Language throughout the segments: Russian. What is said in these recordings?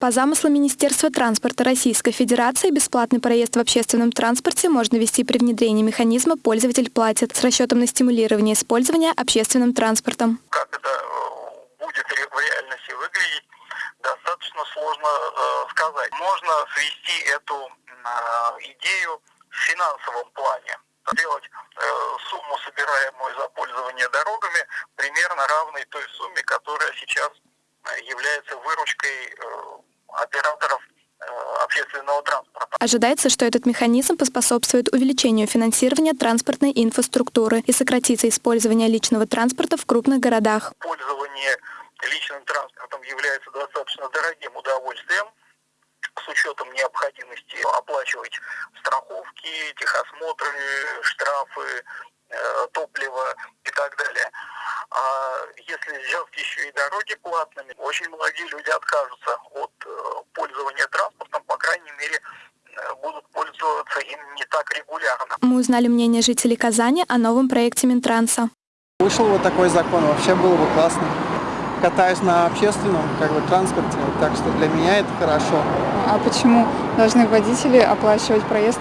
По замыслу Министерства транспорта Российской Федерации бесплатный проезд в общественном транспорте можно вести при внедрении механизма «Пользователь платит» с расчетом на стимулирование использования общественным транспортом. Как это э, будет в реальности выглядеть, достаточно сложно э, сказать. Можно свести эту э, идею в финансовом плане. Сделать э, сумму, собираемую за пользование дорогами, примерно равной той сумме, которая сейчас э, является выручкой э, операторов э, общественного транспорта. Ожидается, что этот механизм поспособствует увеличению финансирования транспортной инфраструктуры и сократится использование личного транспорта в крупных городах. Пользование личным транспортом является достаточно дорогим удовольствием с учетом необходимости оплачивать страховки, техосмотры, штрафы, э, топливо и так далее. А если сделать еще и дороги платными, очень многие люди откажутся от э, пользования транспортом, по крайней мере, э, будут пользоваться им не так регулярно. Мы узнали мнение жителей Казани о новом проекте Минтранса. Вышел вот такой закон, вообще было бы классно. Катаюсь на общественном как бы, транспорте, так что для меня это хорошо. А почему должны водители оплачивать проезд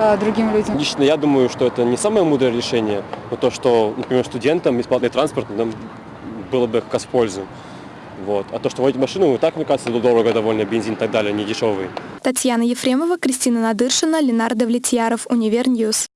э, другим людям? Лично я думаю, что это не самое мудрое решение, но то, что, например, студентам бесплатный транспорт нам было бы как раз в пользу. Вот. А то, что водить машину, и так, мне кажется, дорого довольно, бензин и так далее, не дешевый. Татьяна Ефремова, Кристина Надыршина, Ленар Давлетьяров, Univer News.